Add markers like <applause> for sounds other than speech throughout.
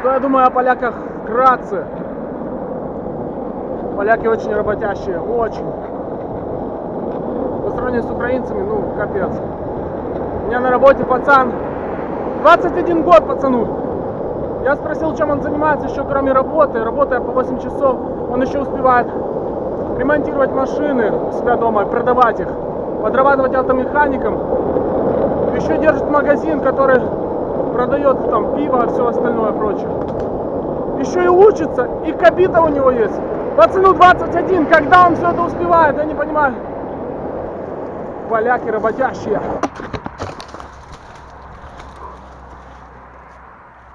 Что я думаю о поляках вкратце? Поляки очень работящие, очень. По сравнению с украинцами, ну, капец. У меня на работе пацан, 21 год пацану. Я спросил, чем он занимается еще кроме работы. Работая по 8 часов, он еще успевает ремонтировать машины у себя дома, продавать их, подрабатывать автомехаником. Еще держит магазин, который продает там пиво и все остальное прочее. Еще и учится, и кабита у него есть. Пацану 21, когда он все это успевает, я не понимаю. Поляки работящие.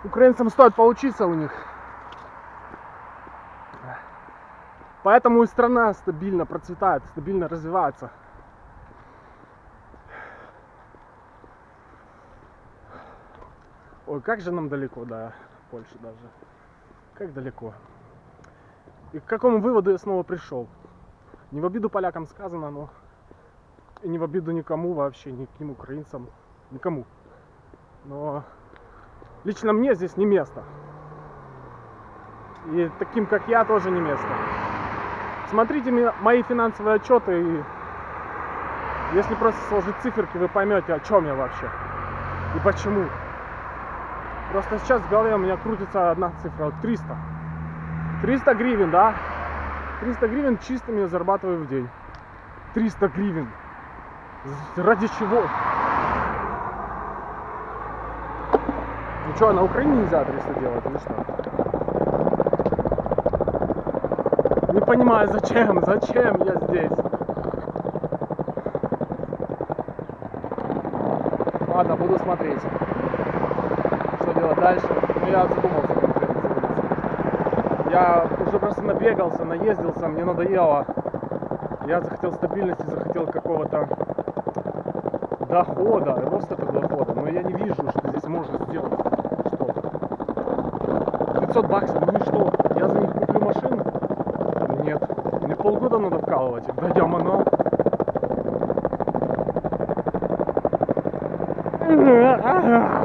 Украинцам стоит поучиться у них. Поэтому и страна стабильно процветает, стабильно развивается. Ой, как же нам далеко до Польши даже. Как далеко. И к какому выводу я снова пришел? Не в обиду полякам сказано, но и не в обиду никому вообще, ни к ним украинцам, никому. Но лично мне здесь не место. И таким, как я, тоже не место. Смотрите мои финансовые отчеты и если просто сложить циферки, вы поймете, о чем я вообще и почему. Просто сейчас в голове у меня крутится одна цифра, 300. 300 гривен, да? 300 гривен чистыми я зарабатываю в день. 300 гривен. Ради чего? Ну что, на Украине нельзя 300 делать или что? Не понимаю, зачем, <laughs> зачем я здесь? Ладно, буду смотреть делать дальше. Но я задумался конкретно. Я уже просто набегался, наездился, мне надоело. Я захотел стабильности, захотел какого-то дохода, роста этого дохода. Но я не вижу, что здесь можно сделать что-то. 500 баксов, ну и что? Я за них куплю машину? Нет. Мне полгода надо вкалывать. Да я манал. <laughs>